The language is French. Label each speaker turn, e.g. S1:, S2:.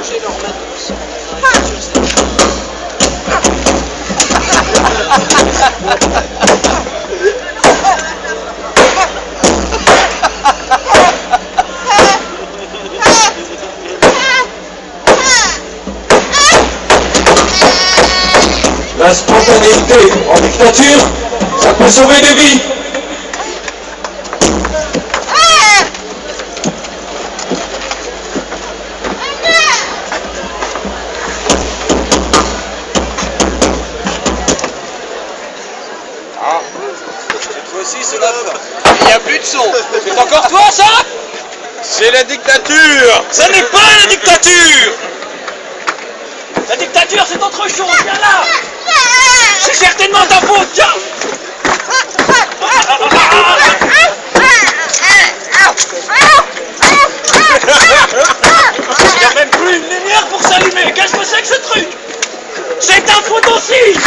S1: La spontanéité en dictature, ça peut sauver des vies.
S2: Il n'y a plus de son. C'est encore toi ça? C'est la dictature.
S3: Ce n'est pas la dictature. La dictature, c'est autre chose, viens là. C'est certainement ta faute, tiens Il n'y a même plus une lumière pour s'allumer. Qu'est-ce que c'est que ce truc? C'est ta faute aussi